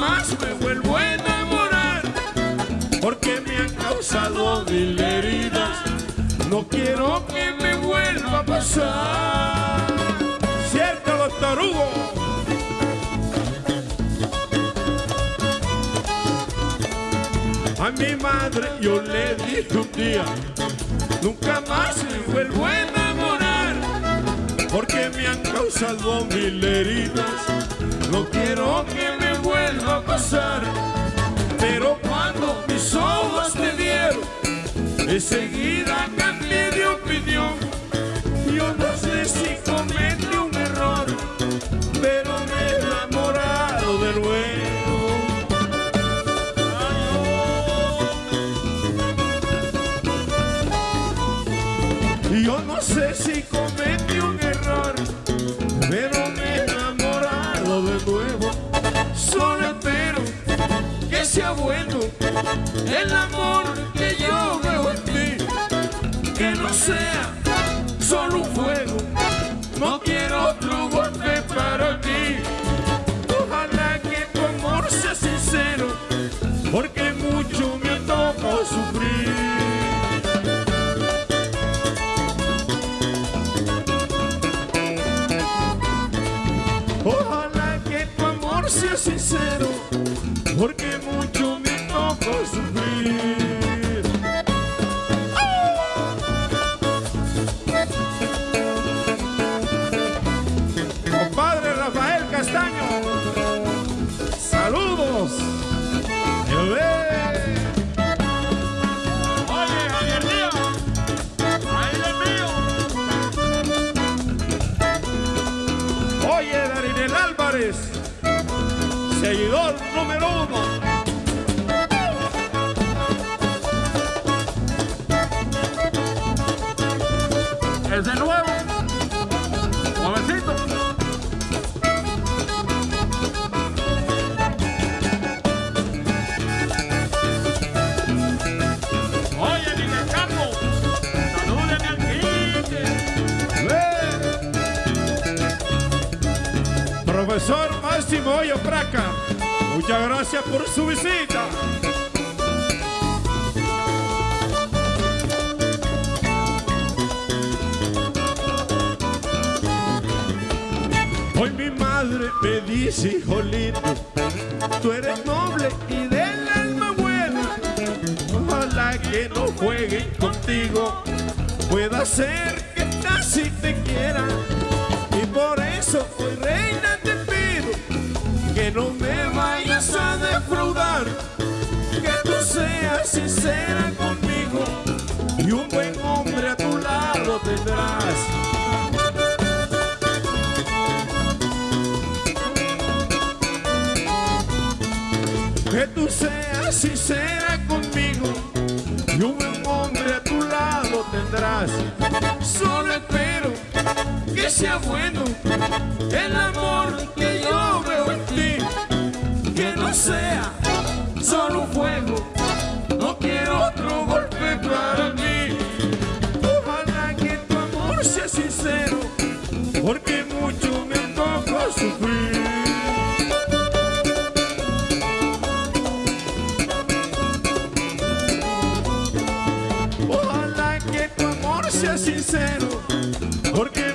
más me vuelvo a enamorar, porque me han causado mil heridas, no quiero que me vuelva a pasar. Cierto, doctor Hugo. A mi madre yo le dije un día, nunca más me vuelvo a enamorar, porque me han causado mil heridas, no quiero que me a pasar. Pero cuando mis ojos me dieron, enseguida cambié de opinión. Yo no sé si cometí un error, pero me he enamorado de nuevo. Yo no sé si cometí un error, Solo espero que sea bueno el amor que yo veo en ti, que no sea sea sincero, porque mucho me tocó sufrir. Compadre Rafael Castaño, saludos. Oye, Darinel Álvarez, seguidor número uno. Es de nuevo. Jovencito. Oye, Miguel Carlos, salúdeme al Quique. Profesor Máximo Hoyo Praca, muchas gracias por su visita. Hoy mi madre me dice, hijo lindo, tú eres noble y del alma buena. Ojalá que no jueguen contigo, pueda ser que casi te quiera. Y por eso hoy reina que tú seas sincera conmigo y un buen hombre a tu lado tendrás. Que tú seas sincera conmigo y un buen hombre a tu lado tendrás. Solo espero que sea bueno el amor que yo veo en ti. Sea solo un juego, no quiero otro golpe para mí. Ojalá que tu amor sea sincero, porque mucho me tocó sufrir. Ojalá que tu amor sea sincero, porque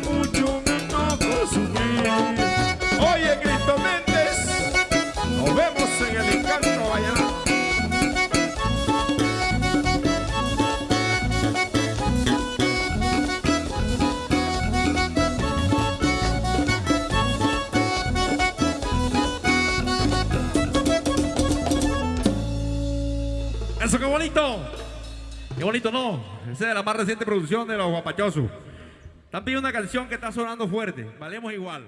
Eso, qué bonito. Qué bonito, ¿no? Esa es la más reciente producción de los guapachosos. Están pidiendo una canción que está sonando fuerte. Valemos igual.